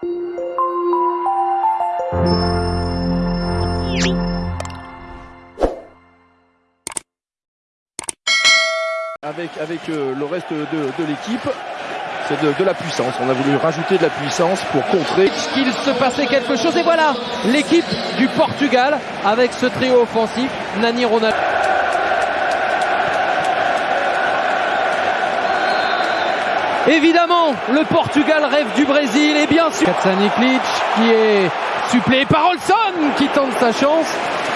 Avec, avec euh, le reste de, de l'équipe, c'est de, de la puissance. On a voulu rajouter de la puissance pour contrer. qu'il se passait quelque chose. Et voilà l'équipe du Portugal avec ce trio offensif. Nani Ronaldo. Évidemment, le Portugal rêve du Brésil et bien sûr Katsaniklic qui est suppléé par Olson qui tente sa chance.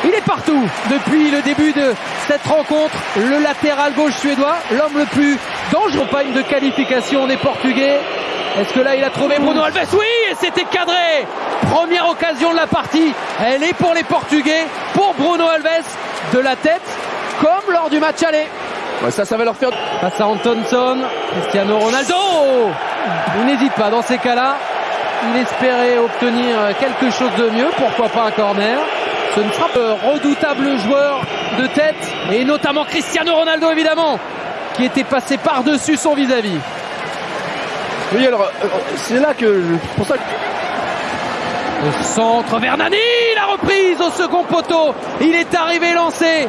Il est partout depuis le début de cette rencontre. Le latéral gauche suédois, l'homme le plus dangereux. Campagne de qualification des Portugais. Est-ce que là il a trouvé Bruno Alves Oui, et c'était cadré. Première occasion de la partie. Elle est pour les Portugais, pour Bruno Alves de la tête, comme lors du match aller. Ouais, ça, ça va leur faire. Face à Antonson, Cristiano Ronaldo. Il n'hésite pas dans ces cas-là. Il espérait obtenir quelque chose de mieux, pourquoi pas un corner. Ce ne sera pas un redoutable joueur de tête, et notamment Cristiano Ronaldo évidemment, qui était passé par-dessus son vis-à-vis. Oui, alors, euh, c'est là que. C'est pour ça que. Au centre vers Nani, la reprise au second poteau. Il est arrivé lancé.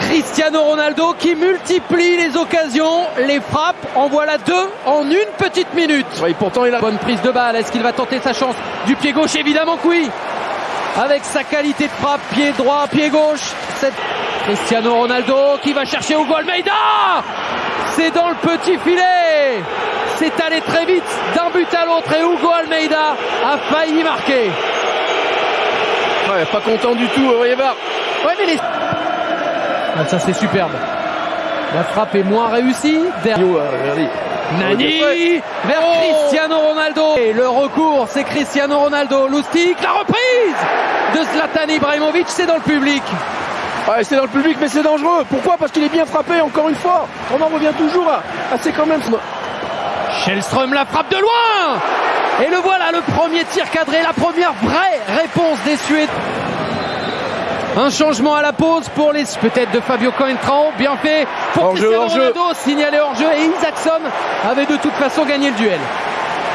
Cristiano Ronaldo qui multiplie les occasions, les frappes, en voilà deux en une petite minute. Ouais, pourtant, il a. Bonne prise de balle, est-ce qu'il va tenter sa chance Du pied gauche, évidemment que oui. Avec sa qualité de frappe, pied droit, pied gauche. Cette... Cristiano Ronaldo qui va chercher Hugo Almeida C'est dans le petit filet C'est allé très vite d'un but à l'autre et Hugo Almeida a failli marquer. Ouais, pas content du tout. Ouais, mais les... Ah, ça c'est superbe. La frappe est moins réussie. Derrière... Euh. Nani vers Oh Cristiano Ronaldo. Et le recours, c'est Cristiano Ronaldo. Loustic, la reprise de Zlatan Ibrahimovic, c'est dans le public. Ouais, c'est dans le public, mais c'est dangereux. Pourquoi? Parce qu'il est bien frappé, encore une fois. On en revient toujours à, à c'est quand même. Shellström la frappe de loin Et le voilà, le premier tir cadré, la première vraie réponse des Suédois. Un changement à la pause pour les peut-être de Fabio Coentrao, bien fait pour Hors-jeu, Cristiano hors-jeu. Ronaldo, signalé hors jeu et Isaacson avait de toute façon gagné le duel.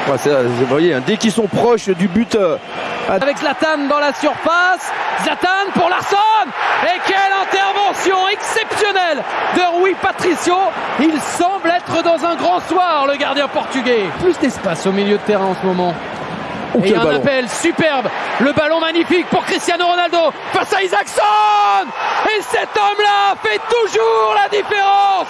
Ouais, vous voyez, hein, dès qu'ils sont proches du but, euh, Avec Zlatan dans la surface, Zlatan pour Larsson et quelle intervention exceptionnelle de Rui Patricio. Il semble être dans un grand soir le gardien portugais. Plus d'espace au milieu de terrain en ce moment. Oh, Et un ballon. appel superbe. Le ballon magnifique pour Cristiano Ronaldo face à Isaacson. Et cet homme-là fait toujours la différence.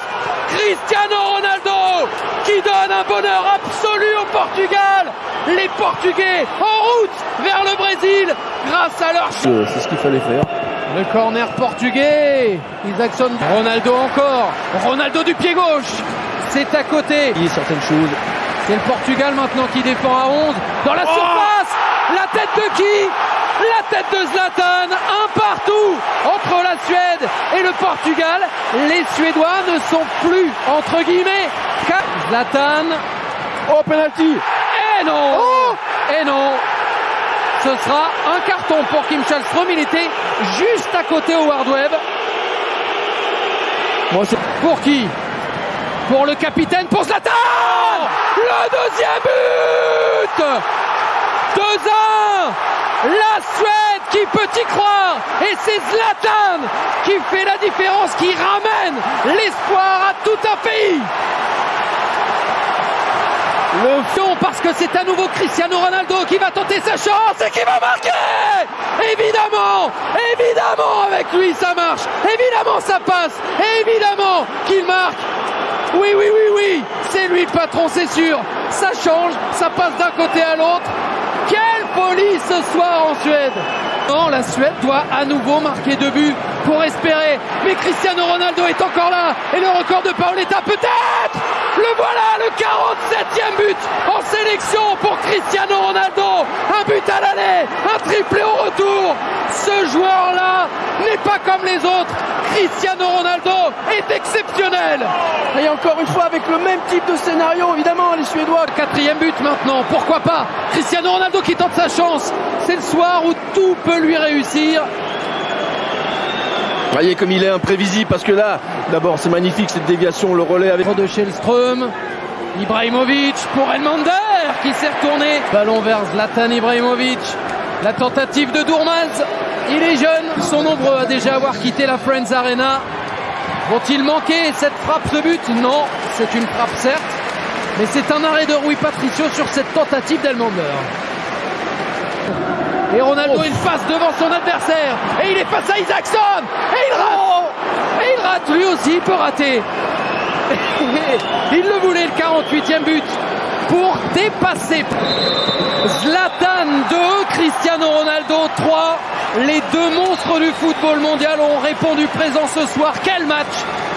Cristiano Ronaldo qui donne un bonheur absolu au Portugal. Les Portugais en route vers le Brésil grâce à leur C'est c'est ce qu'il fallait faire. le corner portugais. Isaacson. Ronaldo encore. Ronaldo du pied gauche. C'est à côté. Il y a certaines choses. C'est le Portugal maintenant qui défend à 11. Dans la surface La tête de qui? La tête de Zlatan Un partout entre la Suède et le Portugal. Les Suédois ne sont plus, entre guillemets, Zlatan. Oh, penalty Et non Et non Ce sera un carton pour Kim Schallström. Il était juste à côté au Hard Web. Pour qui? Pour le capitaine, pour Zlatan Le deuxième but 2-1 La Suède qui peut y croire Et c'est Zlatan qui fait la différence, qui ramène l'espoir à tout un pays le fion parce que c'est à nouveau Cristiano Ronaldo qui va tenter sa chance et qui va marquer Évidemment Évidemment avec lui ça marche. Évidemment ça passe. Évidemment qu'il marque Oui oui oui oui C'est lui le patron c'est sûr Ça change, ça passe d'un côté à l'autre Quelle folie ce soir en Suède non, la Suède doit à nouveau marquer deux buts pour espérer. Mais Cristiano Ronaldo est encore là. Et le record de Paoletta peut-être Le voilà, le 47e but en sélection pour Cristiano Ronaldo. Un but à l'aller, un triplé au retour. Ce joueur-là n'est pas comme les autres. Cristiano Ronaldo est exceptionnel. Et encore une fois, avec le même type de scénario, évidemment, les Suédois. Quatrième but maintenant, pourquoi pas? Cristiano Ronaldo qui tente sa chance. C'est le soir où tout peut lui réussir. Vous voyez comme il est imprévisible, parce que là, d'abord, c'est magnifique cette déviation, le relais avec. de Shellström. Ibrahimovic pour Elmander qui s'est retourné Ballon vers Zlatan Ibrahimovic. La tentative de Dourmaz. Il est jeune, sont nombreux à déjà avoir quitté la Friends Arena. Vont-ils manquer cette frappe, ce but? Non, c'est une frappe certes, mais c'est un arrêt de Rui Patricio sur cette tentative d'Elmander. Et Ronaldo, il passe devant son adversaire. Et il est face à Isaacson. Et il rate. Et il rate. Lui aussi, il peut rater. il le voulait, le 48e but. Pour dépasser Zlatan 2, Cristiano Ronaldo 3. Les deux monstres du football mondial ont répondu présent ce soir. Quel match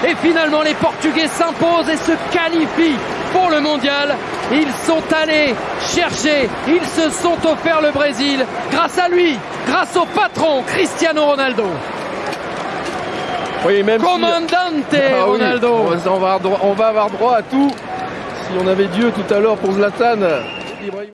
Et finalement, les Portugais s'imposent et se qualifient pour le mondial. Ils sont allés chercher, ils se sont offerts le Brésil grâce à lui, grâce au patron Cristiano Ronaldo. Oui, même Commandante si... ah, Ronaldo. Oui. On, va avoir droit, on va avoir droit à tout. On avait Dieu tout à l'heure pour Zlatan.